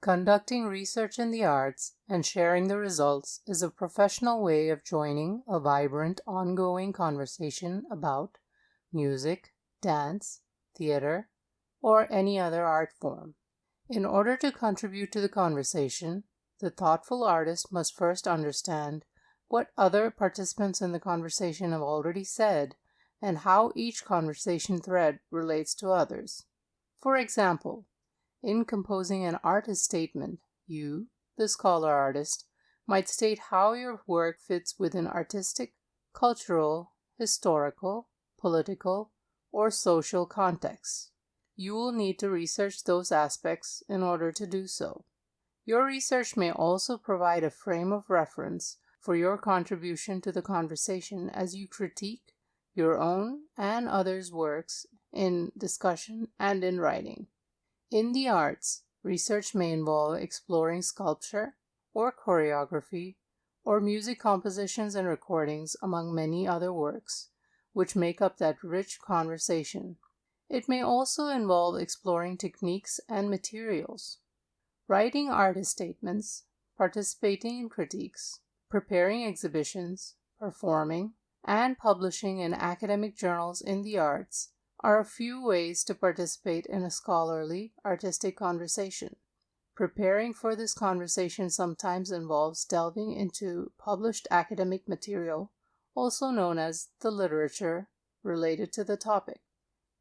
Conducting research in the arts and sharing the results is a professional way of joining a vibrant, ongoing conversation about music, dance, theater, or any other art form. In order to contribute to the conversation, the thoughtful artist must first understand what other participants in the conversation have already said and how each conversation thread relates to others. For example, in composing an artist statement, you, the scholar artist, might state how your work fits within artistic, cultural, historical, political, or social contexts. You will need to research those aspects in order to do so. Your research may also provide a frame of reference for your contribution to the conversation as you critique your own and others' works in discussion and in writing. In the arts, research may involve exploring sculpture or choreography or music compositions and recordings, among many other works, which make up that rich conversation. It may also involve exploring techniques and materials. Writing artist statements, participating in critiques, preparing exhibitions, performing, and publishing in academic journals in the arts are a few ways to participate in a scholarly, artistic conversation. Preparing for this conversation sometimes involves delving into published academic material, also known as the literature, related to the topic.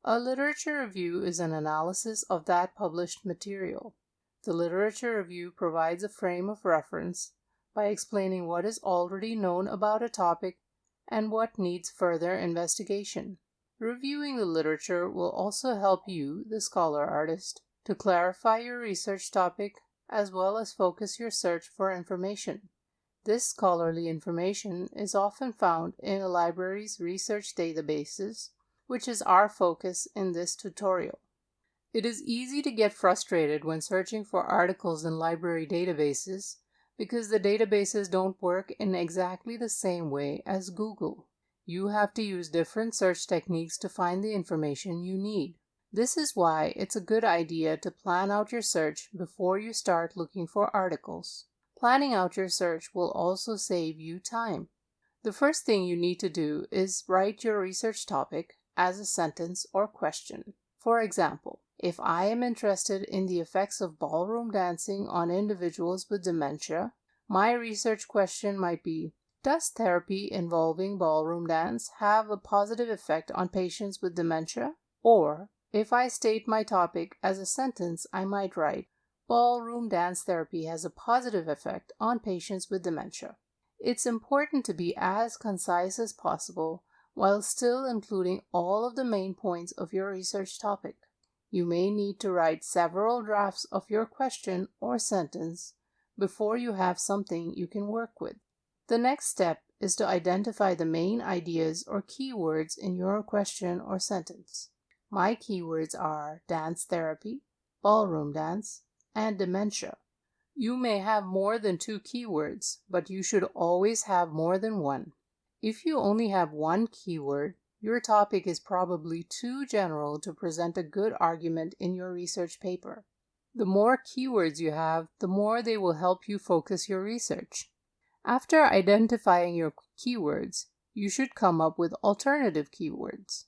A literature review is an analysis of that published material. The literature review provides a frame of reference by explaining what is already known about a topic and what needs further investigation. Reviewing the literature will also help you, the scholar artist, to clarify your research topic as well as focus your search for information. This scholarly information is often found in a library's research databases, which is our focus in this tutorial. It is easy to get frustrated when searching for articles in library databases because the databases don't work in exactly the same way as Google you have to use different search techniques to find the information you need. This is why it's a good idea to plan out your search before you start looking for articles. Planning out your search will also save you time. The first thing you need to do is write your research topic as a sentence or question. For example, if I am interested in the effects of ballroom dancing on individuals with dementia, my research question might be does therapy involving ballroom dance have a positive effect on patients with dementia? Or, if I state my topic as a sentence, I might write, Ballroom dance therapy has a positive effect on patients with dementia. It's important to be as concise as possible while still including all of the main points of your research topic. You may need to write several drafts of your question or sentence before you have something you can work with. The next step is to identify the main ideas or keywords in your question or sentence. My keywords are dance therapy, ballroom dance, and dementia. You may have more than two keywords, but you should always have more than one. If you only have one keyword, your topic is probably too general to present a good argument in your research paper. The more keywords you have, the more they will help you focus your research. After identifying your keywords, you should come up with alternative keywords.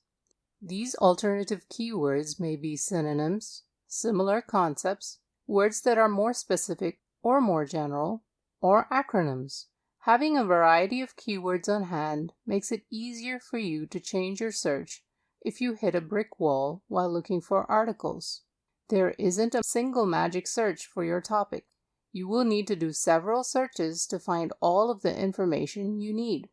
These alternative keywords may be synonyms, similar concepts, words that are more specific or more general, or acronyms. Having a variety of keywords on hand makes it easier for you to change your search if you hit a brick wall while looking for articles. There isn't a single magic search for your topic. You will need to do several searches to find all of the information you need.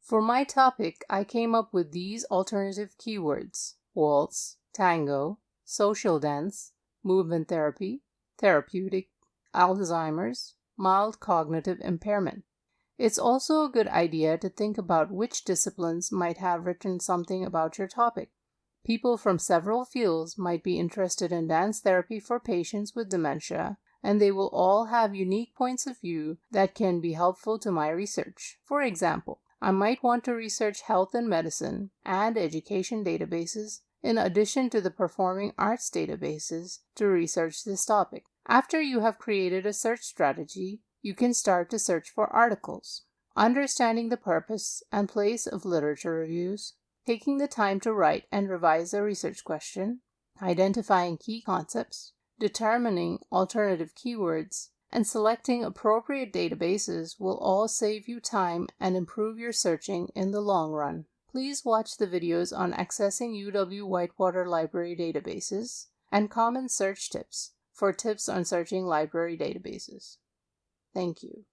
For my topic, I came up with these alternative keywords waltz, tango, social dance, movement therapy, therapeutic, Alzheimer's, mild cognitive impairment. It's also a good idea to think about which disciplines might have written something about your topic. People from several fields might be interested in dance therapy for patients with dementia and they will all have unique points of view that can be helpful to my research. For example, I might want to research health and medicine and education databases in addition to the performing arts databases to research this topic. After you have created a search strategy, you can start to search for articles. Understanding the purpose and place of literature reviews, taking the time to write and revise a research question, identifying key concepts, determining alternative keywords, and selecting appropriate databases will all save you time and improve your searching in the long run. Please watch the videos on accessing UW Whitewater Library databases and common search tips for tips on searching library databases. Thank you.